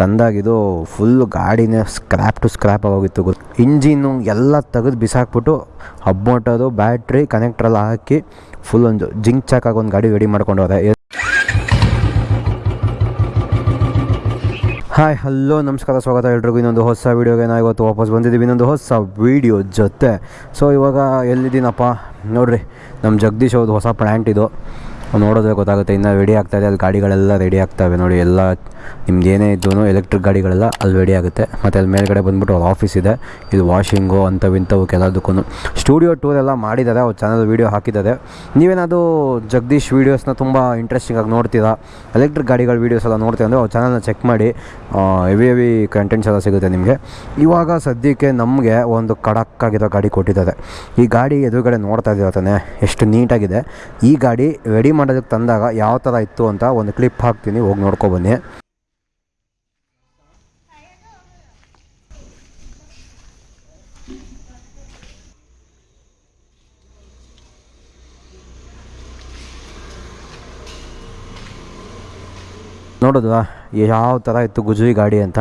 ತಂದಾಗಿದು full ಗಾಡಿನೇ scrap to scrap ಆಗೋಗಿತ್ತು ಗೊತ್ತು. ಇಂಜಿನ್ನು ಎಲ್ಲ ತೆಗೆದು ಬಿಸಾಕ್ಬಿಟ್ಟು ಹಬ್ಬೊಟ್ಟೋದು ಬ್ಯಾಟ್ರಿ ಕನೆಕ್ಟ್ರೆಲ್ಲ ಹಾಕಿ ಫುಲ್ ಒಂದು ಜಿಂಕ್ ಚಾಕಾಗಿ ಒಂದು ಗಾಡಿ ರೆಡಿ ಮಾಡ್ಕೊಂಡು ಹೋದೆ. ಹಾಯ್ ಹಲೋ ನಮಸ್ಕಾರ, ಸ್ವಾಗತ ಎಲ್ರಿಗೂ. ಇನ್ನೊಂದು ಹೊಸ ವೀಡಿಯೋಗೆ ನಾವು ಇವತ್ತು ವಾಪಸ್ ಬಂದಿದ್ದೀವಿ. ಇನ್ನೊಂದು ಹೊಸ ವೀಡಿಯೋ ಜೊತೆ. ಸೊ ಇವಾಗ ಎಲ್ಲಿದ್ದೀನಪ್ಪ? ನೋಡ್ರಿ ನಮ್ಮ ಜಗದೀಶ್ ಅವ್ರದ್ದು ಹೊಸ ಪ್ಲ್ಯಾಂಟ್ ಇದು. ನೋಡೋದ್ರೆ ಗೊತ್ತಾಗುತ್ತೆ, ಇನ್ನು ರೆಡಿ ಆಗ್ತಾಯಿದೆ ಅಲ್ಲಿ ಗಾಡಿಗಳೆಲ್ಲ ರೆಡಿ ಆಗ್ತವೆ ನೋಡಿ, ಎಲ್ಲ ನಿಮ್ದು ಏನೇ ಎಲೆಕ್ಟ್ರಿಕ್ ಗಾಡಿಗಳೆಲ್ಲ ಅಲ್ಲಿ ರೆಡಿ ಆಗುತ್ತೆ. ಮತ್ತು ಅಲ್ಲಿ ಮೇಲ್ಗಡೆ ಬಂದುಬಿಟ್ಟು ಅವ್ರ ಆಫೀಸ್ ಇದೆ, ಇದು ವಾಷಿಂಗು ಅಂಥವು ಇಂಥವು ಕೆಲದಕ್ಕೂ ಸ್ಟುಡಿಯೋ ಟೂರ್ ಎಲ್ಲ ಮಾಡಿದ್ದಾರೆ, ಅವ್ರ ಚಾನಲ್ ವೀಡಿಯೋ ಹಾಕಿದ್ದಾರೆ. ನೀವೇನಾದರೂ ಜಗದೀಶ್ ವೀಡಿಯೋಸ್ನ ತುಂಬ ಇಂಟ್ರೆಸ್ಟಿಂಗಾಗಿ ನೋಡ್ತೀರಾ? ಎಲೆಕ್ಟ್ರಿಕ್ ಗಾಡಿಗಳ ವೀಡಿಯೋಸ್ ಎಲ್ಲ ನೋಡ್ತೀವಿ ಅಂದರೆ ಅವ್ರ ಚಾನಲ್ನ ಚೆಕ್ ಮಾಡಿ ಹೆವಿ ಹೆವಿ ಕಂಟೆಂಟ್ಸ್ ಎಲ್ಲ ಸಿಗುತ್ತೆ ನಿಮಗೆ. ಇವಾಗ ಸದ್ಯಕ್ಕೆ ನಮಗೆ ಒಂದು ಕಡಕ್ಕಾಗಿರೋ ಗಾಡಿ ಕೊಟ್ಟಿದ್ದಾರೆ. ಈ ಗಾಡಿ ಎದುರುಗಡೆ ನೋಡ್ತಾ ಇದ್ದೀರ ತಾನೆ, ಎಷ್ಟು ನೀಟಾಗಿದೆ ಈ ಗಾಡಿ ರೆಡಿ ಮಾಡೋದಕ್ಕೆ ತಂದಾಗ ಯಾವ ಥರ ಇತ್ತು ಅಂತ ಒಂದು ಕ್ಲಿಪ್ ಹಾಕ್ತೀನಿ, ಹೋಗಿ ನೋಡ್ಕೊಬನ್ನಿ ನೋಡಿದ್ವಾ, ಯಾವ ಥರ ಇತ್ತು ಗುಜರಿ ಗಾಡಿ ಅಂತ.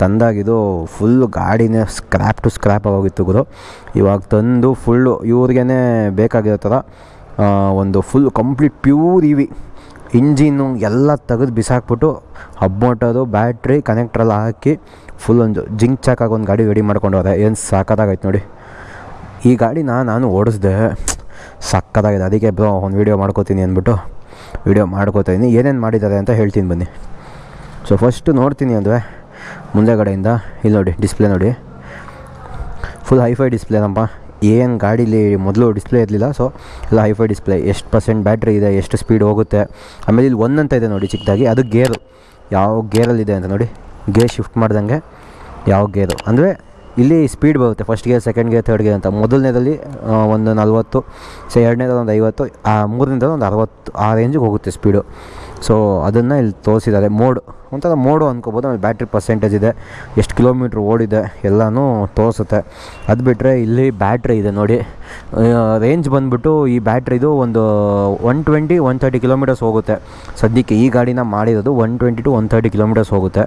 ತಂದಾಗಿದು ಫುಲ್ಲು ಗಾಡಿನೇ ಸ್ಕ್ರ್ಯಾಪ್ ಟು ಸ್ಕ್ರ್ಯಾಪ್ ಆಗೋಗಿತ್ತು ಗುರು. ಇವಾಗ ತಂದು ಫುಲ್ಲು ಇವ್ರಿಗೇ ಬೇಕಾಗಿರೋ ಥರ ಒಂದು full complete pure EV engine ಎಲ್ಲ ತೆಗೆದು ಬಿಸಾಕ್ಬಿಟ್ಟು ಹಬ್ಬೊಟ್ಟೋದು ಬ್ಯಾಟ್ರಿ ಕನೆಕ್ಟ್ರೆಲ್ಲ ಹಾಕಿ ಫುಲ್ ಒಂದು ಜಿಂಕ್ ಚಾಕಾಗಿ ಒಂದು ಗಾಡಿ ರೆಡಿ ಮಾಡ್ಕೊಂಡು ಹೋದೆ. ಏನು ಸಾಕದಾಗೈತೆ ನೋಡಿ. ಈ ಗಾಡಿನ ನಾನು ಓಡಿಸ್ದೆ. ಸಕ್ಕತ್ತಾಗಿದೆ ಅದಕ್ಕೆ ಬ್ರೋ, ಒಂದು ವೀಡಿಯೋ ಮಾಡ್ಕೋತೀನಿ ಅಂದ್ಬಿಟ್ಟು ವೀಡಿಯೋ ಮಾಡ್ಕೋತೀನಿ ಏನೇನು ಮಾಡಿದ್ದಾರೆ ಅಂತ ಹೇಳ್ತೀನಿ ಬನ್ನಿ. ಸೊ ಫಸ್ಟು ನೋಡ್ತೀನಿ ಅಂದರೆ ಮುಂದೆಗಡೆಯಿಂದ, ಇಲ್ಲಿ ನೋಡಿ ಡಿಸ್ಪ್ಲೇ ನೋಡಿ. ಫುಲ್ ಹೈಫೈ ಡಿಸ್ಪ್ಲೇನಪ್ಪ ಏನು ಗಾಡೀಲಿ ಮೊದಲು ಡಿಸ್ಪ್ಲೇ ಇರಲಿಲ್ಲ ಸೊ ಎಲ್ಲ ಹೈಫೈ ಡಿಸ್ಪ್ಲೇ ಎಷ್ಟು ಪರ್ಸೆಂಟ್ ಬ್ಯಾಟ್ರಿ ಇದೆ, ಎಷ್ಟು ಸ್ಪೀಡ್ ಹೋಗುತ್ತೆ. ಆಮೇಲೆ ಇಲ್ಲಿ ಒನ್ ಅಂತ ಇದೆ ನೋಡಿ ಚಿಕ್ಕದಾಗಿ, ಅದು ಗೇರು ಯಾವ ಗೇರಲ್ಲಿದೆ ಅಂತ ನೋಡಿ ಗೇರ್ ಶಿಫ್ಟ್ ಮಾಡ್ದಂಗೆ ಯಾವ ಗೇರು ಅಂದರೆ ಇಲ್ಲಿ ಸ್ಪೀಡ್ ಬರುತ್ತೆ first gear second gear third gear ಅಂತ. ಮೊದಲನೇದಲ್ಲಿ ಒಂದು ನಲ್ವತ್ತು ಸೊ ಎರಡನೇದಲ್ಲಿ ಒಂದು ಐವತ್ತು, ಆ ಮೂರನೇದಲ್ಲಿ ಒಂದು ಅರವತ್ತು, ಆ ರೇಂಜಿಗೆ ಹೋಗುತ್ತೆ ಸ್ಪೀಡು ಸೊ ಅದನ್ನು ಇಲ್ಲಿ ತೋರಿಸಿದ್ದಾರೆ. ಮೋಡ್ ಒಂಥರ ಮೋಡು ಅಂದ್ಕೋಬೋದು ಆಮೇಲೆ ಬ್ಯಾಟ್ರಿ ಪರ್ಸೆಂಟೇಜ್ ಇದೆ. ಎಷ್ಟು ಕಿಲೋಮೀಟ್ರ್ ಓಡಿದೆ, ಎಲ್ಲನೂ ತೋರಿಸುತ್ತೆ. ಅದು ಬಿಟ್ಟರೆ ಇಲ್ಲಿ ಬ್ಯಾಟ್ರಿ ಇದೆ ನೋಡಿ. ರೇಂಜ್ ಬಂದುಬಿಟ್ಟು ಈ ಬ್ಯಾಟ್ರಿದು ಒಂದು one twenty one thirty kilometres ಹೋಗುತ್ತೆ. ಸದ್ಯಕ್ಕೆ ಈ ಗಾಡಿನ ಮಾಡಿರೋದು one twenty to one thirty kilometres ಹೋಗುತ್ತೆ.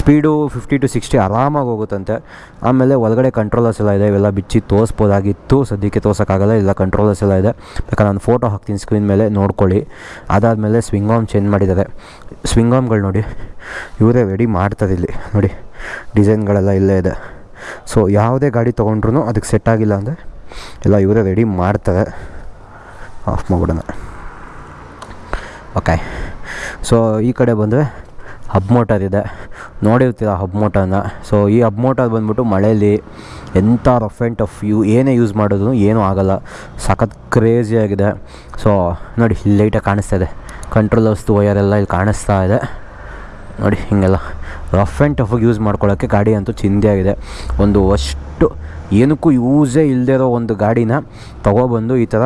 ಸ್ಪೀಡು ಫಿಫ್ಟಿ ಟು ಸಿಕ್ಸ್ಟಿ ಆರಾಮಾಗಿ ಹೋಗುತ್ತಂತೆ. ಆಮೇಲೆ ಒಳಗಡೆ ಕಂಟ್ರೋಲರ್ಸ್ ಎಲ್ಲ ಇದೆ, ಇವೆಲ್ಲ ಬಿಚ್ಚಿ ತೋರಿಸ್ಬೋದಾಗಿತ್ತು. ಸದ್ಯಕ್ಕೆ ತೋರ್ಸೋಕ್ಕಾಗಲ್ಲ, ಇಲ್ಲ ಕಂಟ್ರೋಲರ್ಸ್ ಎಲ್ಲ ಇದೆ. ಯಾಕಂದ್ರೆ ನಾನು ಫೋಟೋ ಹಾಕ್ತೀನಿ ಸ್ಕ್ರೀನ್ ಮೇಲೆ, ನೋಡ್ಕೊಳ್ಳಿ. ಅದಾದಮೇಲೆ ಸ್ವಿಂಗ್ ಆಮ್ ಚೇಂಜ್ ಮಾಡಿದ್ದಾರೆ. ಸ್ವಿಂಗ್ ಆಮ್ಗಳು ನೋಡಿ, ಇವರೇ ರೆಡಿ ಮಾಡ್ತಾರೆ ಇಲ್ಲಿ. ನೋಡಿ ಡಿಸೈನ್ಗಳೆಲ್ಲ ಇಲ್ಲೇ ಇದೆ. ಸೊ ಯಾವುದೇ ಗಾಡಿ ತೊಗೊಂಡ್ರು ಅದಕ್ಕೆ ಸೆಟ್ ಆಗಿಲ್ಲ ಅಂದರೆ ಎಲ್ಲ ಇವರೇ ರೆಡಿ ಮಾಡ್ತಾರೆ. ಆಫ್ ಮಾಡ್ಬಿಡೋಣ. ಓಕೆ ಸೊ ಈ ಕಡೆ ಬಂದರೆ ಹಬ್ ಮೋಟರ್ ಇದೆ. ನೋಡಿರ್ತೀರ ಹಬ್ ಮೋಟರ್ನ ಸೊ ಈ ಹಬ್ ಮೋಟರ್ ಬಂದ್ಬಿಟ್ಟು ಮಳೆಯಲ್ಲಿ ಎಂಥ ರಫ್ ಆ್ಯಂಡ್ ಟಫ್ ಯೂ ಏನೇ ಯೂಸ್ ಮಾಡಿದ್ರು ಏನೂ ಆಗೋಲ್ಲ. ಸಖತ್ ಕ್ರೇಜಿಯಾಗಿದೆ ಸೊ ನೋಡಿ ಲೈಟಾಗಿ ಕಾಣಿಸ್ತಾ ಇದೆ. ಕಂಟ್ರೋಲರ್ಸ್ದು ವಯರೆಲ್ಲ ಇಲ್ಲಿ ಕಾಣಿಸ್ತಾ ಇದೆ. ನೋಡಿ, ಹೀಗೆಲ್ಲ ರಫ್ ಆ್ಯಂಡ್ ಟಫಾಗಿ ಯೂಸ್ ಮಾಡ್ಕೊಳ್ಳೋಕ್ಕೆ ಗಾಡಿ ಅಂತೂ ಆಗಿದೆ. ಒಂದು ಅಷ್ಟು ಏನಕ್ಕೂ ಯೂಸೇ ಇಲ್ಲದೆ ಇರೋ ಒಂದು ಗಾಡಿನ ತೊಗೊಬಂದು ಈ ಥರ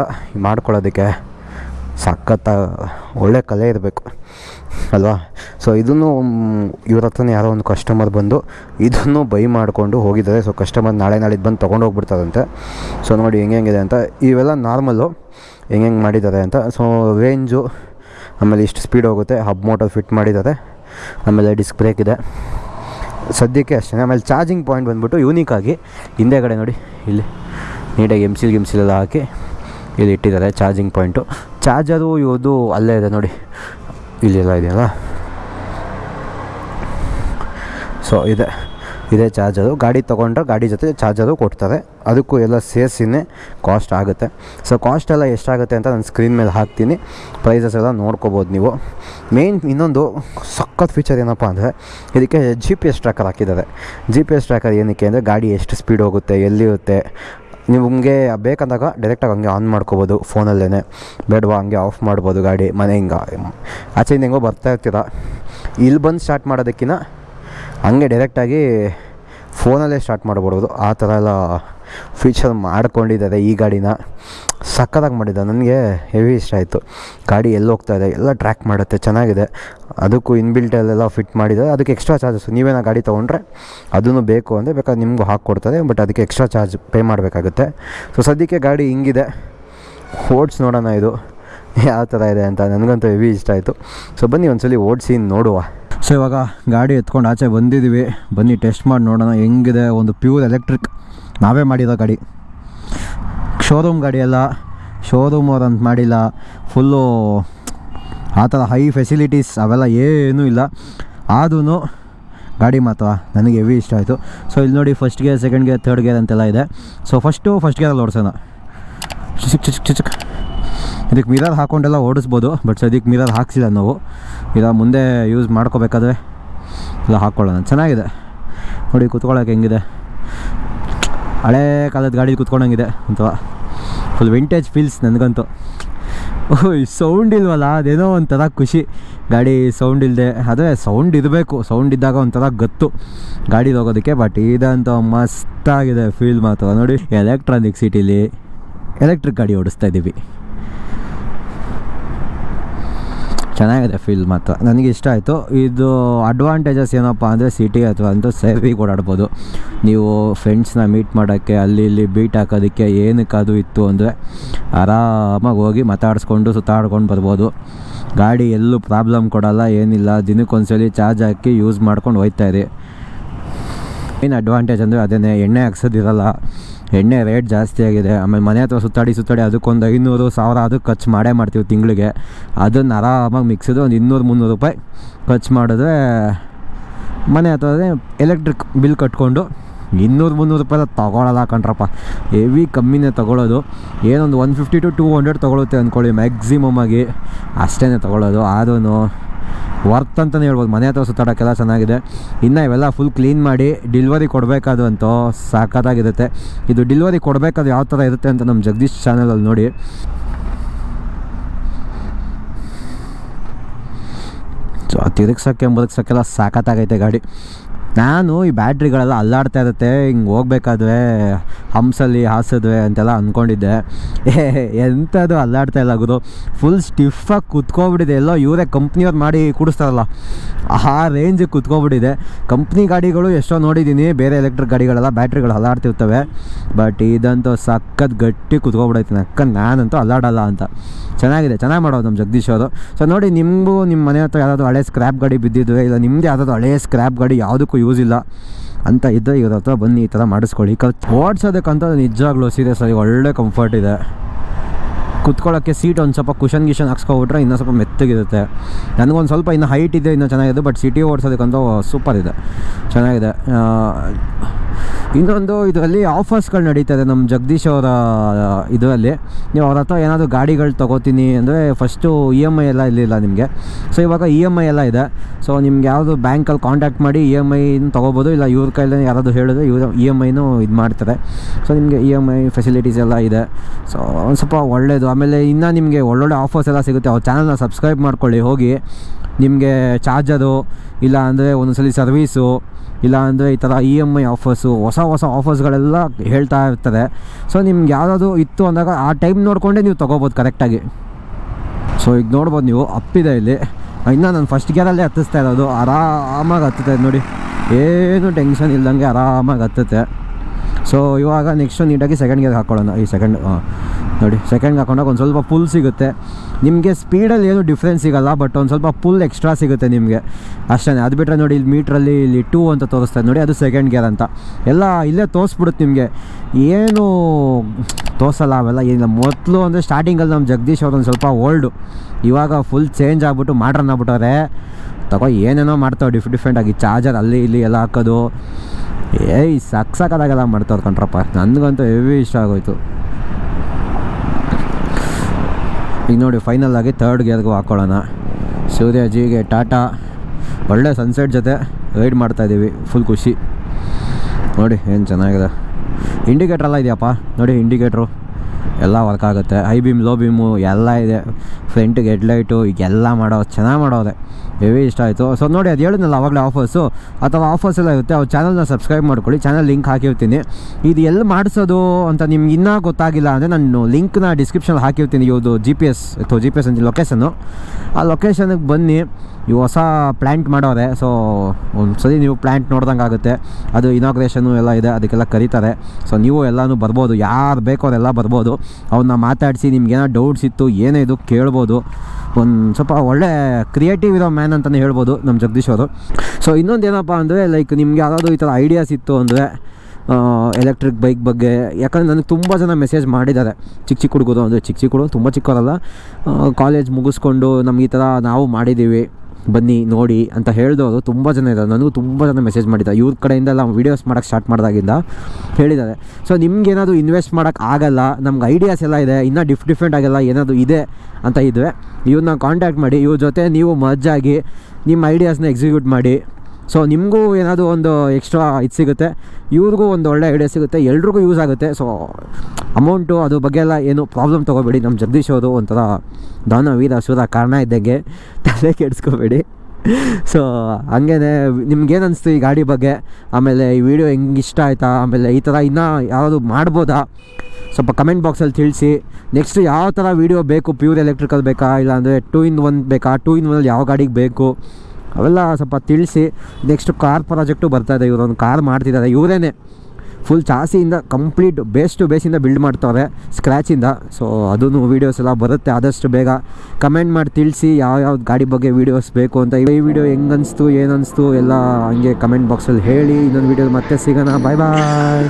ಮಾಡ್ಕೊಳ್ಳೋದಕ್ಕೆ ಸಖತ್ತ ಒಳ್ಳೆ ಕಲೆ ಇರಬೇಕು. ಅಲ್ವಾ? ಸೊ ಇದನ್ನು ಇವ್ರ ಹತ್ರನೇ ಯಾರೋ ಒಂದು ಕಸ್ಟಮರ್ ಬಂದು ಇದನ್ನು ಬೈ ಮಾಡಿಕೊಂಡು ಹೋಗಿದ್ದಾರೆ. ಸೊ ಕಸ್ಟಮರ್ ನಾಳೆ ನಾಳಿದ್ದು ಬಂದು ತೊಗೊಂಡು ಹೋಗ್ಬಿಡ್ತಾರಂತೆ. ಸೊ ನೋಡಿ ಹೆಂಗೆ ಹೆಂಗಿದೆ ಅಂತ, ಇವೆಲ್ಲ ನಾರ್ಮಲ್ಲು ಹೆಂಗೆ ಹೆಂಗೆ ಮಾಡಿದ್ದಾರೆ ಅಂತ. ಸೊ ರೇಂಜು ಆಮೇಲೆ ಇಷ್ಟು ಸ್ಪೀಡ್ ಹೋಗುತ್ತೆ. ಹಬ್ ಮೋಟರ್ ಫಿಟ್ ಮಾಡಿದ್ದಾರೆ. ಆಮೇಲೆ ಡಿಸ್ಕ್ ಬ್ರೇಕ್ ಇದೆ. ಸದ್ಯಕ್ಕೆ ಅಷ್ಟೇ ಆಮೇಲೆ ಚಾರ್ಜಿಂಗ್ ಪಾಯಿಂಟ್ ಬಂದ್ಬಿಟ್ಟು ಯೂನಿಕಾಗಿ ಹಿಂದೆಗಡೆ ನೋಡಿ, ಇಲ್ಲಿ ನೀಟಾಗಿ ಎಮ್ಸಿಲ್ ಗಿಮ್ಸಿಲೆಲ್ಲ ಹಾಕಿ ಇಲ್ಲಿ ಇಟ್ಟಿದ್ದಾರೆ ಚಾರ್ಜಿಂಗ್ ಪಾಯಿಂಟು ಚಾರ್ಜರು ಇವುದು ಅಲ್ಲೇ ಇದೆ ನೋಡಿ. ಇಲ್ಲೆಲ್ಲ ಇದೆಯಲ್ಲ? ಸೊ ಇದೆ. ಇದೇ ಚಾರ್ಜರು. ಗಾಡಿ ತೊಗೊಂಡ್ರೆ ಗಾಡಿ ಜೊತೆ ಚಾರ್ಜರು ಕೊಡ್ತಾರೆ. ಅದಕ್ಕೂ ಎಲ್ಲ ಸೇರಿಸಿನೇ ಕಾಸ್ಟ್ ಆಗುತ್ತೆ. ಸೊ ಕಾಸ್ಟ್ ಎಲ್ಲ ಎಷ್ಟಾಗುತ್ತೆ ಅಂತ ನಾನು ಸ್ಕ್ರೀನ್ ಮೇಲೆ ಹಾಕ್ತೀನಿ. ಪ್ರೈಸಸ್ ಎಲ್ಲ ನೋಡ್ಕೋಬೋದು ನೀವು. ಮೇಯ್ನ್ ಇನ್ನೊಂದು ಸಖತ್ ಫೀಚರ್ ಏನಪ್ಪ ಅಂದರೆ, ಇದಕ್ಕೆ ಜಿ ಪಿ ಎಸ್ ಟ್ರ್ಯಾಕರ್ ಹಾಕಿದ್ದಾರೆ. ಜಿ ಪಿ ಎಸ್ ಟ್ರ್ಯಾಕರ್ ಏನಕ್ಕೆ ಅಂದರೆ ಗಾಡಿ ಎಷ್ಟು ಸ್ಪೀಡ್ ಹೋಗುತ್ತೆ, ಎಲ್ಲಿರುತ್ತೆ. ನಿಮಗೆ ಬೇಕಂದಾಗ ಡೈರೆಕ್ಟಾಗಿ ಹಂಗೆ ಆನ್ ಮಾಡ್ಕೋಬೋದು ಫೋನಲ್ಲೇ ಬೇಡವಾ ಹಂಗೆ ಆಫ್ ಮಾಡ್ಬೋದು ಗಾಡಿ ಮನೆ ಹಿಂಗೆ. ಆಚೆಯಿಂದ ಹೆಂಗೋ ಬರ್ತಾ ಇರ್ತೀರ. ಇಲ್ಲಿ ಬಂದು ಸ್ಟಾರ್ಟ್ ಮಾಡೋದಕ್ಕಿಂತ ಹಂಗೆ ಡೈರೆಕ್ಟಾಗಿ ಫೋನಲ್ಲೇ ಸ್ಟಾರ್ಟ್ ಮಾಡ್ಬಿಡ್ಬೋದು ಆ ಥರ ಎಲ್ಲ ಫೀಚರ್ ಮಾಡ್ಕೊಂಡಿದ್ದಾರೆ ಈ ಗಾಡಿನ. ಸಕ್ಕತ್ತಾಗಿ ಮಾಡಿದ್ದ ನನಗೆ ಹೆವಿ ಇಷ್ಟ ಆಯಿತು. ಗಾಡಿ ಎಲ್ಲಿ ಹೋಗ್ತಾ ಇದೆ, ಎಲ್ಲ ಟ್ರ್ಯಾಕ್ ಮಾಡುತ್ತೆ, ಚೆನ್ನಾಗಿದೆ. ಅದಕ್ಕೂ ಇನ್ಬಿಲ್ಟಲ್ಲೆಲ್ಲ ಫಿಟ್ ಮಾಡಿದ್ದಾರೆ. ಅದಕ್ಕೆ ಎಕ್ಸ್ಟ್ರಾ ಚಾರ್ಜಸ್ ನೀವೇನ ಗಾಡಿ ತೊಗೊಂಡ್ರೆ ಅದನ್ನು ಬೇಕು ಅಂದರೆ ಬೇಕಾದ್ರೆ ನಿಮಗೂ ಹಾಕ್ಕೊಡ್ತಾರೆ ಬಟ್ ಅದಕ್ಕೆ ಎಕ್ಸ್ಟ್ರಾ ಚಾರ್ಜ್ ಪೇ ಮಾಡಬೇಕಾಗುತ್ತೆ. ಸೊ ಸದ್ಯಕ್ಕೆ ಗಾಡಿ ಹಿಂಗಿದೆ. ಓಡ್ಸ್ ನೋಡೋಣ ಇದು. ಯಾವ ಥರ ಇದೆ ಅಂತ ನನಗಂತೂ ಹೆವಿ ಇಷ್ಟ ಆಯಿತು. ಸೊ ಬನ್ನಿ ಒಂದ್ಸಲಿ ಓಡಿಸಿ ನೋಡುವ. ಸೊ ಇವಾಗ ಗಾಡಿ ಎತ್ಕೊಂಡು ಆಚೆ ಬಂದಿದ್ದೀವಿ ಬನ್ನಿ ಟೆಸ್ಟ್ ಮಾಡಿ ನೋಡೋಣ ಹೆಂಗಿದೆ ಒಂದು ಪ್ಯೂರ್ ಎಲೆಕ್ಟ್ರಿಕ್ ನಾವೇ ಮಾಡಿರೋ ಗಾಡಿ. ಶೋರೂಮ್ ಗಾಡಿ ಅಲ್ಲ. ಶೋರೂಮ್ ಅವ್ರು ಅಂತ ಮಾಡಿಲ್ಲ. ಫುಲ್ಲು ಆ ಥರ ಹೈ ಫೆಸಿಲಿಟೀಸ್ ಅವೆಲ್ಲ ಏನೂ ಇಲ್ಲ. ಆದ್ರೂ ಗಾಡಿ ಮಾತ್ರ ನನಗೆ ಹೆವಿ ಇಷ್ಟ ಆಯಿತು. ಸೊ ಇಲ್ಲಿ ನೋಡಿ first gear second gear third gear ಅಂತೆಲ್ಲ ಇದೆ. ಸೊ ಫಸ್ಟು ಫಸ್ಟ್ ಗೇರಲ್ಲಿ ಓಡಿಸೋಣ. ಚಿಕ್ ಚಿಕ್ ಚಿಕ್ ಚಿಕ್ ಇದಕ್ಕೆ ಮಿರರ್ ಹಾಕೊಂಡೆಲ್ಲ ಓಡಿಸ್ಬೋದು ಬಟ್ ಸದ್ಯಕ್ಕೆ ಮಿರರ್ ಹಾಕ್ಸಿಲ್ಲ ನಾವು. ಇಲ್ಲ, ಮುಂದೆ ಯೂಸ್ ಮಾಡ್ಕೋಬೇಕಾದ್ರೆ ಇಲ್ಲ ಹಾಕ್ಕೊಳ್ಳೋಣ ಚೆನ್ನಾಗಿದೆ. ನೋಡಿ, ಕುತ್ಕೊಳ್ಳೋಕೆ ಹೆಂಗಿದೆ. ಹಳೇ ಕಾಲದ ಗಾಡಿ ಕುತ್ಕೊಂಡಂಗಿದೆ ಅಥವಾ ಫುಲ್ ವಿಂಟೇಜ್ ಫೀಲ್ಸ್ ನನಗಂತೂ. ಓಯ್ ಸೌಂಡ್ ಇಲ್ವಲ್ಲ? ಅದೇನೋ ಒಂಥರ ಖುಷಿ. ಗಾಡಿ ಸೌಂಡ್ ಇಲ್ಲದೆ ಅದೇ ಸೌಂಡ್ ಇರಬೇಕು. ಸೌಂಡ್ ಇದ್ದಾಗ ಒಂಥರ ಗತ್ತು ಗಾಡಿಲಿ ಹೋಗೋದಕ್ಕೆ ಬಟ್ ಇದಂತೂ ಮಸ್ತಾಗಿದೆ ಫೀಲ್ ಮಾತ್ರ. ನೋಡಿ ಎಲೆಕ್ಟ್ರಾನಿಕ್ ಸಿಟಿಲಿ ಎಲೆಕ್ಟ್ರಿಕ್ ಗಾಡಿ ಓಡಿಸ್ತಾ ಇದ್ದೀವಿ. ಚೆನ್ನಾಗಿದೆ ಫೀಲ್ ಮಾತ್ರ. ನನಗೆ ಇಷ್ಟ ಆಯಿತು. ಇದು ಅಡ್ವಾಂಟೇಜಸ್ ಏನಪ್ಪ ಅಂದರೆ ಸಿಟಿ ಅಥವಾ ಅಂತೂ ಸೇಫಿಗೆ ಓಡಾಡ್ಬೋದು ನೀವು ಫ್ರೆಂಡ್ಸ್ನ ಮೀಟ್ ಮಾಡೋಕ್ಕೆ, ಅಲ್ಲಿ ಇಲ್ಲಿ ಬೀಟ್ ಹಾಕೋದಕ್ಕೆ ಅದು ಇತ್ತು ಅಂದರೆ ಆರಾಮಾಗಿ ಹೋಗಿ ಮಾತಾಡಿಸ್ಕೊಂಡು, ಸುತ್ತಾಡ್ಕೊಂಡು ಬರ್ಬೋದು. ಗಾಡಿ ಎಲ್ಲೂ ಪ್ರಾಬ್ಲಮ್ ಕೊಡಲ್ಲ, ಏನಿಲ್ಲ. ದಿನಕ್ಕೊಂದ್ಸಲಿ ಚಾರ್ಜ್ ಹಾಕಿ ಯೂಸ್ ಮಾಡ್ಕೊಂಡು ಹೋಯ್ತಾಯಿರಿ ಮೇನ್ ಅಡ್ವಾಂಟೇಜ್ ಅಂದರೆ ಅದೇ ಎಣ್ಣೆ ಹಾಕ್ಸೋದಿರಲ್ಲ. ಎಣ್ಣೆ ರೇಟ್ ಜಾಸ್ತಿ ಆಗಿದೆ. ಆಮೇಲೆ ಮನೆ ಹತ್ರ ಸುತ್ತಾಡಿ ಸುತ್ತಾಡಿ ಅದಕ್ಕೊಂದು ಐನೂರು ಸಾವಿರ ಅದಕ್ಕೆ ಖರ್ಚು ಮಾಡೇ ಮಾಡ್ತೀವಿ ತಿಂಗಳಿಗೆ. ಅದನ್ನು ಆರಾಮಾಗಿ ಮಿಕ್ಸಿದ್ರೆ ಒಂದು ಇನ್ನೂರು ಮುನ್ನೂರು ರೂಪಾಯಿ ಖರ್ಚು ಮಾಡಿದ್ರೆ ಮನೆ ಹತ್ರ ಎಲೆಕ್ಟ್ರಿಕ್ ಬಿಲ್ ಕಟ್ಕೊಂಡು ಇನ್ನೂರು ಮುನ್ನೂರು ರೂಪಾಯಿ ತೊಗೊಳಲ್ಲ ಕಣ್ರಪ್ಪ. ಹೆವಿ ಕಮ್ಮಿನೇ ತೊಗೊಳೋದು. ಏನೊಂದು one fifty to two hundred ತೊಗೊಳುತ್ತೆ ಅಂದ್ಕೊಳ್ಳಿ ಮ್ಯಾಕ್ಸಿಮಮ್ ಆಗಿ. ಅಷ್ಟೇ ತೊಗೊಳೋದು. ಆದ್ರೂ ವರ್ತ್ ಅಂತಲೇ ಹೇಳ್ಬೋದು. ಮನೆ ಹತ್ರ ಸುತ್ತಾಡೋಕ್ಕೆಲ್ಲ ಚೆನ್ನಾಗಿದೆ. ಇನ್ನು ಇವೆಲ್ಲ ಫುಲ್ ಕ್ಲೀನ್ ಮಾಡಿ ಡಿಲ್ವರಿ ಕೊಡಬೇಕಾದ್ರು ಅಂತೂ ಸಾಕತ್ತಾಗಿರುತ್ತೆ ಇದು ಡಿಲ್ವರಿ ಕೊಡಬೇಕಾದ್ರೆ ಯಾವ ಥರ ಇರುತ್ತೆ ಅಂತ ನಮ್ಮ ಜಗದೀಶ್ ಚಾನಲಲ್ಲಿ ನೋಡಿ. ಸೊ ತಿರುಗ್ಸೋಕ್ಕೆ ಬದುಕ್ಸೋಕ್ಕೆಲ್ಲ ಸಾಕತ್ತಾಗೈತೆ ಗಾಡಿ. ನಾನು ಈ ಬ್ಯಾಟ್ರಿಗಳೆಲ್ಲ ಅಲ್ಲಾಡ್ತಾ ಇರುತ್ತೆ, ಹಿಂಗೆ ಹೋಗ್ಬೇಕಾದ್ರೆ ಹಂಸಲ್ಲಿ ಹಾಸಿದ್ವೆ ಅಂತೆಲ್ಲ ಅಂದ್ಕೊಂಡಿದ್ದೆ ಎಂಥದ್ದು ಅಲ್ಲಾಡ್ತಾ ಇಲ್ಲ ಗುರು. ಫುಲ್ ಸ್ಟಿಫಾಗಿ ಕುತ್ಕೊಬಿಟ್ಟಿದೆ. ಎಲ್ಲೋ ಇವರೇ ಕಂಪ್ನಿಯವ್ರು ಮಾಡಿ ಕೂಡಿಸ್ತಾರಲ್ಲ. ಆ ರೇಂಜಿಗೆ ಕುತ್ಕೊಬಿಟ್ಟಿದೆ. ಕಂಪ್ನಿ ಗಾಡಿಗಳು ಎಷ್ಟೋ ನೋಡಿದ್ದೀನಿ. ಬೇರೆ ಎಲೆಕ್ಟ್ರಿಕ್ ಗಾಡಿಗಳೆಲ್ಲ ಬ್ಯಾಟ್ರಿಗಳು ಅಲ್ಲಾಡ್ತಿರ್ತವೆ. ಬಟ್ ಇದಂತೂ ಸಖತ್ ಗಟ್ಟಿ ಕುತ್ಕೊಬಿಡೈತೆ. ಅಕ್ಕ ನಾನಂತೂ ಅಲ್ಲಾಡಲ್ಲ ಅಂತ. ಚೆನ್ನಾಗಿದೆ. ಚೆನ್ನಾಗಿ ಮಾಡೋದು ನಮ್ಮ ಜಗದೀಶ್ ಅವರು. ಸೊ ನೋಡಿ, ನಿಮಗೂ ನಿಮ್ಮ ಮನೆ ಹತ್ರ ಯಾವುದಾದ್ರು ಹಳೆ ಸ್ಕ್ರ್ಯಾಪ್ ಗಾಡಿ ಬಿದ್ದಿದ್ವೆ, ಇಲ್ಲ ನಿಮ್ಮದೇ ಯಾವುದಾದ್ರು ಹಳೆ ಸ್ಕ್ರ್ಯಾಪ್ ಗಾಡಿ ಯಾವುದಕ್ಕೂ ಯೂಸ್ ಇಲ್ಲ. ಅಂತ ಇದ್ದರೆ ಇವ್ರ ಹತ್ರ ಬನ್ನಿ ಈ ಥರ ಮಾಡಿಸ್ಕೊಳ್ಳಿ. ಕಲ್ತು ಓಡಿಸೋದಕ್ಕಂತ ನಿಜವಾಗ್ಲೂ ಸೀರಿಯಸ್ ಆಗಿ ಒಳ್ಳೆ ಕಂಫರ್ಟ್ ಇದೆ. ಕುತ್ಕೊಳ್ಳೋಕ್ಕೆ ಸೀಟ್ ಒಂದು ಸ್ವಲ್ಪ ಕುಷನ್ ಗಿಷನ್ ಹಾಕ್ಸ್ಕೊಬಿಟ್ರೆ ಇನ್ನೂ ಸ್ವಲ್ಪ ಮೆತ್ತಗಿರುತ್ತೆ. ನನಗೊಂದು ಸ್ವಲ್ಪ ಇನ್ನು ಹೈಟ್ ಇದೆ, ಇನ್ನೂ ಚೆನ್ನಾಗಿದೆ ಬಟ್ ಸಿಟಿ ಓಡಿಸೋದಕ್ಕಂತೂ ಸೂಪರ್ ಇದೆ. ಚೆನ್ನಾಗಿದೆ. ಇನ್ನೊಂದು ಇದರಲ್ಲಿ ಆಫರ್ಸ್ಗಳು ನಡೀತದೆ ನಮ್ಮ ಜಗದೀಶ್ ಅವರ ಇದರಲ್ಲಿ. ನೀವು ಅವ್ರ ಹತ್ರ ಏನಾದರೂ ಗಾಡಿಗಳು ತೊಗೋತೀನಿ ಅಂದರೆ ಫಸ್ಟು ಇ ಎಂ ಐ ಎಲ್ಲ ಇರಲಿಲ್ಲ ನಿಮಗೆ. ಸೊ ಇವಾಗ ಇ ಎಂ ಐ ಎಲ್ಲ ಇದೆ. ಸೊ ನಿಮ್ಗೆ ಯಾವುದು ಬ್ಯಾಂಕಲ್ಲಿ ಕಾಂಟ್ಯಾಕ್ಟ್ ಮಾಡಿ ಇ ಎಂ ಐನ ತೊಗೋಬೋದು. ಇಲ್ಲ ಇವ್ರ ಕೈಲೇ ಯಾರಾದರೂ ಹೇಳಿದ್ರೆ ಇವ್ರ ಇ ಎಂ ಐನೂ ಇದು ಮಾಡ್ತಾರೆ. ಸೊ ನಿಮಗೆ ಇ ಎಂ ಐ ಫೆಸಿಲಿಟೀಸ್ ಎಲ್ಲ ಇದೆ. ಸೊ ಒಂದು ಸ್ವಲ್ಪ ಒಳ್ಳೆಯದು ಆಮೇಲೆ ಇನ್ನೂ ನಿಮಗೆ ಒಳ್ಳೊಳ್ಳೆ ಆಫರ್ಸ್ ಎಲ್ಲ ಸಿಗುತ್ತೆ. ಅವ್ರ ಚಾನಲ್ನ ಸಬ್ಸ್ಕ್ರೈಬ್ ಮಾಡ್ಕೊಳ್ಳಿ, ಹೋಗಿ. ನಿಮಗೆ ಚಾರ್ಜರು ಇಲ್ಲ ಅಂದರೆ ಒಂದೊಂದ್ಸಲಿ ಸರ್ವೀಸು ಇಲ್ಲ ಅಂದರೆ ಈ ಥರ ಇ ಎಂ ಐ ಆಫರ್ಸು ಹೊಸ ಹೊಸ ಆಫರ್ಸ್ಗಳೆಲ್ಲ ಹೇಳ್ತಾ ಇರ್ತದೆ. ಸೊ ನಿಮ್ಗೆ ಯಾವುದಾದ್ರು ಇತ್ತು ಅಂದಾಗ ಆ ಟೈಮ್ ನೋಡಿಕೊಂಡೇ ನೀವು ತೊಗೋಬೋದು ಕರೆಕ್ಟಾಗಿ ಸೊ ಈಗ ನೋಡ್ಬೋದು ನೀವು, ಅಪ್ಪಿದೆ ಇಲ್ಲಿ. ಇನ್ನೂ ನಾನು ಫಸ್ಟ್ ಗೇರಲ್ಲೇ ಹತ್ತಿಸ್ತಾ ಇರೋದು. ಆರಾಮಾಗಿ ಹತ್ತುತ್ತೆ ನೋಡಿ. ಏನು ಟೆನ್ಷನ್ ಇಲ್ಲದಂಗೆ ಆರಾಮಾಗಿ ಹತ್ತುತ್ತೆ. ಸೊ ಇವಾಗ ನೆಕ್ಸ್ಟು ನೀಟಾಗಿ ಸೆಕೆಂಡ್ ಗೇರ್ ಹಾಕ್ಕೊಳ್ಳೋಣ ಈ ಸೆಕೆಂಡ್ ನೋಡಿ ಸೆಕೆಂಡ್ಗೆ ಹಾಕೊಂಡಾಗ ಒಂದು ಸ್ವಲ್ಪ ಪುಲ್ ಸಿಗುತ್ತೆ. ನಿಮಗೆ ಸ್ಪೀಡಲ್ಲಿ ಏನು ಡಿಫ್ರೆನ್ಸ್ ಸಿಗಲ್ಲ ಬಟ್ ಒಂದು ಸ್ವಲ್ಪ ಪುಲ್ ಎಕ್ಸ್ಟ್ರಾ ಸಿಗುತ್ತೆ ನಿಮಗೆ. ಅಷ್ಟೇ ಅದು ಬಿಟ್ಟರೆ ನೋಡಿ, ಇಲ್ಲಿ ಮೀಟ್ರಲ್ಲಿ ಇಲ್ಲಿ ಟೂ ಅಂತ ತೋರಿಸ್ತಾರೆ ನೋಡಿ, ಅದು ಸೆಕೆಂಡ್ ಗೇರ್ ಅಂತ. ಎಲ್ಲ ಇಲ್ಲೇ ತೋರಿಸ್ಬಿಡುತ್ತೆ ನಿಮಗೆ. ಏನು ತೋರಿಸಲ್ಲ ಅವೆಲ್ಲ ಏನಿಲ್ಲ. ಮೊದಲು ಅಂದರೆ ಸ್ಟಾರ್ಟಿಂಗಲ್ಲಿ ನಮ್ಮ ಜಗದೀಶ್ ಅವ್ರೊಂದು ಸ್ವಲ್ಪ ಓಲ್ಡು ಇವಾಗ ಫುಲ್ ಚೇಂಜ್ ಆಗ್ಬಿಟ್ಟು ಮಾಡ್ರನ್ನ ಆಗ್ಬಿಟ್ಟವ್ರೆ. ತಗೋ, ಏನೇನೋ ಮಾಡ್ತಾವೆ ಡಿಫ್ ಡಿಫ್ರೆಂಟಾಗಿ ಚಾರ್ಜರ್ ಅಲ್ಲಿ, ಇಲ್ಲಿ ಎಲ್ಲ ಹಾಕೋದು. ಏಯ್ ಸಾಕು ಸಾಕಾದಾಗೆಲ್ಲ ಮಾಡ್ತಾ ಕಣ್ರಪ್ಪ. ನನಗಂತೂ ಹೆವಿ ಇಷ್ಟ ಆಗೋಯ್ತು. ಈಗ ನೋಡಿ ಫೈನಲ್ ಆಗಿ ಥರ್ಡ್ ಗೇರ್ಗೂ ಹಾಕ್ಕೊಳ್ಳೋಣ ಸೂರ್ಯಜಿಗೆ ಟಾಟಾ ಒಳ್ಳೆ ಸನ್ಸೆಟ್ ಜೊತೆ ರೈಡ್ ಮಾಡ್ತಾಯಿದ್ದೀವಿ ಫುಲ್ ಖುಷಿ. ನೋಡಿ, ಏನು ಚೆನ್ನಾಗಿದೆ. ಇಂಡಿಕೇಟ್ರ್ ಎಲ್ಲ ಇದೆಯಪ್ಪ? ನೋಡಿ ಇಂಡಿಕೇಟ್ರು ಎಲ್ಲ ವರ್ಕ್ ಆಗುತ್ತೆ. ಹೈ ಬೀಮ್ ಲೋ ಬೀಮು ಎಲ್ಲ ಇದೆ. ಫ್ರಂಟಿಗೆ ಹೆಡ್ಲೈಟು ಈಗೆಲ್ಲ ಮಾಡೋ, ಚೆನ್ನಾಗಿ ಮಾಡೋದೆ ಹೆವಿ ಇಷ್ಟ ಆಯಿತು. ಸೊ ನೋಡಿ, ಅದು ಹೇಳಿದ್ನಲ್ಲ ಅವಾಗಲೇ ಆಫರ್ಸು ಅಥವಾ ಆಫರ್ಸ್ ಎಲ್ಲ ಇರುತ್ತೆ. ಅವ್ರ ಚಾನಲ್ನ ಸಬ್ಸ್ಕ್ರೈಬ್ ಮಾಡ್ಕೊಳ್ಳಿ. ಚಾನಲ್ ಲಿಂಕ್ ಹಾಕಿರ್ತೀನಿ. ಇದು ಎಲ್ಲಿ ಮಾಡಿಸೋದು ಅಂತ ನಿಮ್ಗೆ ಇನ್ನೂ ಗೊತ್ತಾಗಿಲ್ಲ ಅಂದರೆ ನಾನು ಲಿಂಕ್ನ ಡಿಸ್ಕ್ರಿಪ್ಷನ್ ಹಾಕಿರ್ತೀನಿ. ಇವ್ರದ್ದು ಜಿ ಪಿ ಎಸ್ ಅಥವಾ ಜಿ ಪಿ ಎಸ್ ಅಂತ ಲೊಕೇಶನ್ನು ಆ ಲೊಕೇಶನ್ಗೆ ಬನ್ನಿ. ಇವು ಹೊಸ ಪ್ಲ್ಯಾಂಟ್ ಮಾಡೋರೆ ಸೊ ಒಂದು ಸರಿ ನೀವು ಪ್ಲ್ಯಾಂಟ್ ನೋಡ್ದಂಗೆ ಆಗುತ್ತೆ. ಅದು ಇನಾಗ್ರೇಷನು ಎಲ್ಲ ಇದೆ. ಅದಕ್ಕೆಲ್ಲ ಕರೀತಾರೆ. ಸೊ ನೀವು ಎಲ್ಲನೂ ಬರ್ಬೋದು. ಯಾರು ಬೇಕೋ ಅವರೆಲ್ಲ ಬರ್ಬೋದು. ಅವನ್ನ ಮಾತಾಡಿಸಿ ನಿಮ್ಗೇನೋ ಡೌಟ್ಸ್ ಇತ್ತು, ಏನೇ ಇದು ಕೇಳ್ಬೋದು. ಒಂದು ಸ್ವಲ್ಪ ಒಳ್ಳೆ ಕ್ರಿಯೇಟಿವ್ ಇರೋ ಮ್ಯಾನ್ ಅಂತಲೇ ಹೇಳ್ಬೋದು ನಮ್ಮ ಜಗದೀಶ್ ಅವರು. ಸೊ ಇನ್ನೊಂದು ಏನಪ್ಪ ಅಂದರೆ ಲೈಕ್ ನಿಮ್ಗೆ ಯಾರಾದರೂ ಈ ಥರ ಐಡಿಯಾಸ್ ಇತ್ತು ಅಂದರೆ ಎಲೆಕ್ಟ್ರಿಕ್ ಬೈಕ್ ಬಗ್ಗೆ, ಯಾಕಂದರೆ ನನಗೆ ತುಂಬ ಜನ ಮೆಸೇಜ್ ಮಾಡಿದ್ದಾರೆ. ಚಿಕ್ಕ ಚಿಕ್ಕ ಹುಡುಗರು ಅಂದರೆ ಚಿಕ್ಕ ಚಿಕ್ಕ ಹುಡುಗರು, ತುಂಬ ಚಿಕ್ಕವರಲ್ಲ. ಕಾಲೇಜ್ ಮುಗಿಸ್ಕೊಂಡು ನಮ್ಗೆ ಈ ಥರ ನಾವು ಮಾಡಿದ್ದೀವಿ. ಬನ್ನಿ, ನೋಡಿ ಅಂತ ಹೇಳಿದವರು ತುಂಬ ಜನ ಇದ್ದಾರೆ. ನನಗೂ ತುಂಬ ಜನ ಮೆಸೇಜ್ ಮಾಡಿದ್ದಾರೆ. ಇವ್ರ ಕಡೆಯಿಂದ ಎಲ್ಲ ವೀಡಿಯೋಸ್ ಮಾಡೋಕ್ಕೆ ಸ್ಟಾರ್ಟ್ ಮಾಡಿದಾಗಿಂದ ಹೇಳಿದ್ದಾರೆ. ಸೊ ನಿಮ್ಗೇನಾದರೂ ಇನ್ವೆಸ್ಟ್ ಮಾಡೋಕ್ಕೆ ಆಗಲ್ಲ, ನಮ್ಗೆ ಐಡಿಯಾಸ್ ಎಲ್ಲ ಇದೆ, ಇನ್ನೂ ಡಿಫ್ ಡಿಫ್ರೆಂಟ್ ಆಗೆಲ್ಲ ಏನಾದರೂ ಇದೆ ಅಂತ ಇದ್ದರೆ ಇವ್ರನ್ನ ಕಾಂಟ್ಯಾಕ್ಟ್ ಮಾಡಿ. ಇವ್ರ ಜೊತೆ ನೀವು ಮಜ್ಜಾಗಿ ನಿಮ್ಮ ಐಡಿಯಾಸ್ನ ಎಕ್ಸಿಕ್ಯೂಟ್ ಮಾಡಿ. ಸೊ ನಿಮಗೂ ಏನಾದರೂ ಒಂದು ಎಕ್ಸ್ಟ್ರಾ ಇದು ಸಿಗುತ್ತೆ. ಇವ್ರಿಗೂ ಒಂದು ಒಳ್ಳೆ ಐಡಿಯಾ ಸಿಗುತ್ತೆ. ಎಲ್ರಿಗೂ ಯೂಸ್ ಆಗುತ್ತೆ. ಸೊ ಅಮೌಂಟು ಅದ್ರ ಬಗ್ಗೆ ಎಲ್ಲ ಏನು ಪ್ರಾಬ್ಲಮ್ ತೊಗೋಬೇಡಿ. ನಮ್ಮ ಜಗದೀಶ್ ಅವರು ಒಂಥರ ದಾನ, ವೀರ ಶೂರ ಕಾರಣ ಇದ್ದಂಗೆ ತಲೆ ಕೆಡಿಸ್ಕೋಬೇಡಿ. ಸೊ ಹಂಗೇ ನಿಮ್ಗೇನು ಅನಿಸ್ತು ಈ ಗಾಡಿ ಬಗ್ಗೆ? ಆಮೇಲೆ ಈ ವಿಡಿಯೋ ಹೆಂಗೆ ಇಷ್ಟ ಆಯಿತಾ? ಆಮೇಲೆ ಈ ಥರ ಇನ್ನೂ ಯಾರಾದರೂ ಮಾಡ್ಬೋದಾ? ಸ್ವಲ್ಪ ಕಮೆಂಟ್ ಬಾಕ್ಸಲ್ಲಿ ತಿಳಿಸಿ. ನೆಕ್ಸ್ಟ್ ಯಾವ ಥರ ವೀಡಿಯೋ ಬೇಕು? ಪ್ಯೂರ್ ಎಲೆಕ್ಟ್ರಿಕಲ್ ಬೇಕಾ? ಇಲ್ಲಾಂದರೆ ಟೂ ಇನ್ ಒನ್ ಬೇಕಾ? ಟೂ ಇನ್ ಒನಲ್ಲಿ ಯಾವ ಗಾಡಿಗೆ ಬೇಕು? ಅವೆಲ್ಲ ಸ್ವಲ್ಪ ತಿಳಿಸಿ ನೆಕ್ಸ್ಟ್ ಕಾರ್ ಪ್ರಾಜೆಕ್ಟು ಬರ್ತಾ ಇದೆ ಇವರೊಂದು ಕಾರ್ ಮಾಡ್ತಿದ್ದಾರೆ. ಇವರೇನೆ ಫುಲ್ ಚಾಸಿಯಿಂದ ಕಂಪ್ಲೀಟ್ ಬೇಸ್ ಟು ಬೇಸಿಂದ ಬಿಲ್ಡ್ ಮಾಡ್ತವ್ರೆ ಸ್ಕ್ರ್ಯಾಚಿಂದ ಸೊ ಅದೂ ವೀಡಿಯೋಸ್ ಎಲ್ಲ ಬರುತ್ತೆ, ಆದಷ್ಟು ಬೇಗ ಕಮೆಂಟ್ ಮಾಡಿ ತಿಳಿಸಿ ಯಾವ ಯಾವ ಗಾಡಿ ಬಗ್ಗೆ ವೀಡಿಯೋಸ್ ಬೇಕು ಅಂತ. ಈ ವಿಡಿಯೋ ಹೆಂಗೆ ಅನಿಸ್ತು ಏನು ಅನಿಸ್ತು ಎಲ್ಲ ಹಂಗೆ ಕಮೆಂಟ್ ಬಾಕ್ಸಲ್ಲಿ ಹೇಳಿ, ಇನ್ನೊಂದು ವೀಡಿಯೋ ಮತ್ತೆ ಸಿಗೋಣ. ಬಾಯ್ ಬಾಯ್